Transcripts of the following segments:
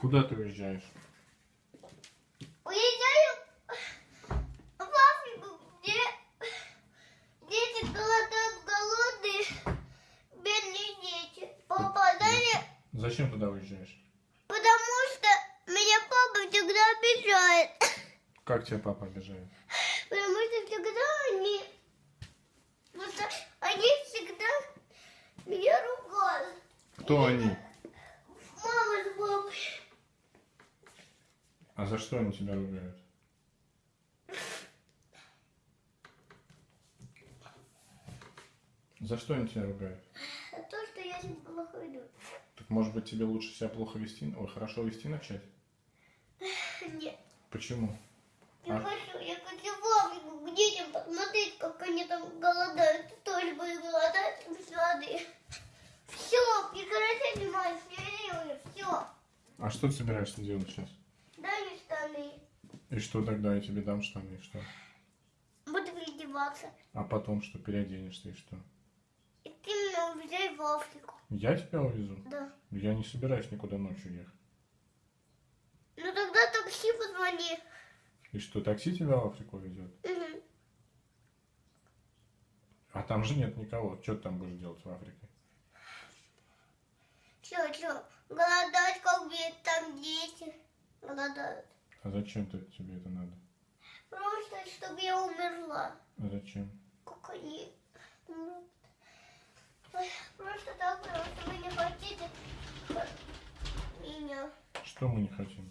Куда ты уезжаешь? Уезжаю в Африку, где дети голодают, голодные, бедные дети. Папа, дай Зачем туда уезжаешь? потому что меня папа всегда обижает. Как тебя папа обижает? Потому что всегда они... Что они всегда меня ругают. Кто они? За что они тебя ругают? За что они тебя ругают? А то, что я себя плохо веду. Так может быть тебе лучше себя плохо вести, ой, хорошо вести начать? Нет. Почему? Я А? хочу, я хочу в Африку к детям посмотреть, как они там голодают. Ты тоже будешь голодать без воды. Все, прекрати снимать, все. А что ты собираешься делать сейчас? И что тогда я тебе дам штаны, и что? Буду переодеваться. А потом что, переоденешься и что? И ты меня увезай в Африку. Я тебя увезу? Да. Я не собираюсь никуда ночью ехать. Ну тогда такси позвони. И что, такси тебя в Африку везет? Мгм. А там же нет никого. Что ты там будешь делать в Африке? Че, че, голодать, как ведь там дети голодают. А зачем ты, тебе это надо? Просто, чтобы я умерла. А зачем? Как они Просто так, что вы не хотите меня. Что мы не хотим?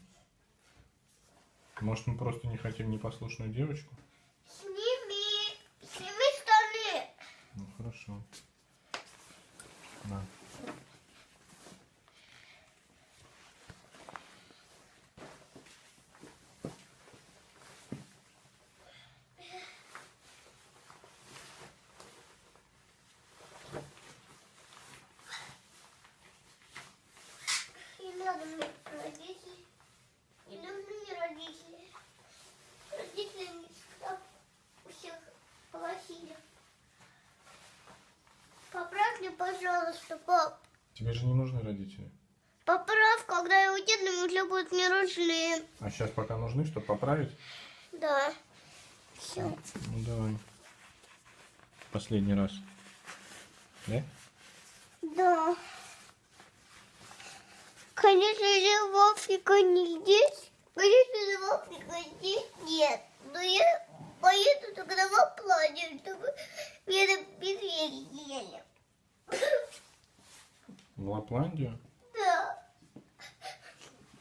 Может, мы просто не хотим непослушную девочку? Сними, сними штаны. Ну, хорошо. На. Не надо мне родителей. Не нужны мне родители. Родители мне всегда у всех плохие. Поправь мне, пожалуйста, пап. Тебе же не нужны родители. Поправь, когда я уеду, уже будут не нужны. А сейчас пока нужны, чтобы поправить? Да. Все. Ну, давай. Последний раз. Да? Да. Конечно же, в Африку не здесь. Конечно же, в Африку здесь нет. Но я поеду тогда в Аплане, чтобы меня там медведи ели. В Лапландию? Да,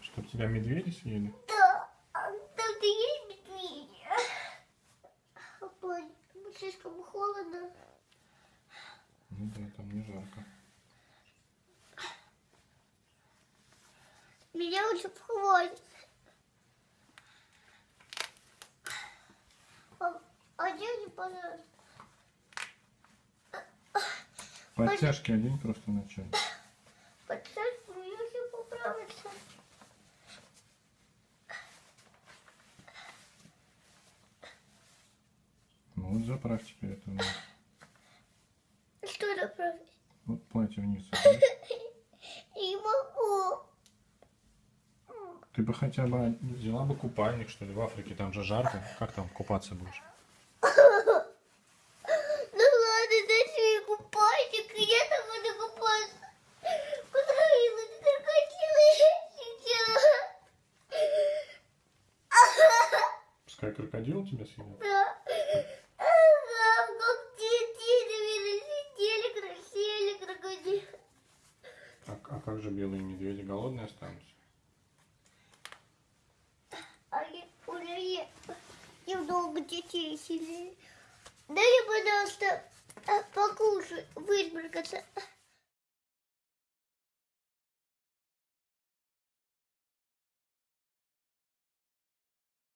Чтобы тебя медведи съели? да. А Там-то есть медведи. Там слишком холодно. Ну да, там не жарко. Меня уже хватит. А, одень, пожалуйста. Подтяжки одень просто вначале. Подсадь, мне все поправится. Ну вот заправь теперь это. Что направить? Вот платье вниз. Не могу. Ты бы хотя бы взяла бы купальник, что ли, в Африке, там же жарко. Как там купаться будешь? Ну ладно, дайте мне купальник, и я там буду купаться. Потравила, ты крокодила сейчас. Пускай крокодил тебя съедет. Да. Ага, как дети, наверное, сидели, красили крокодил. А, а как же белые медведи голодные останутся? Я уже немного детей сидели. Дай пожалуйста, а, покушать, высморкаться.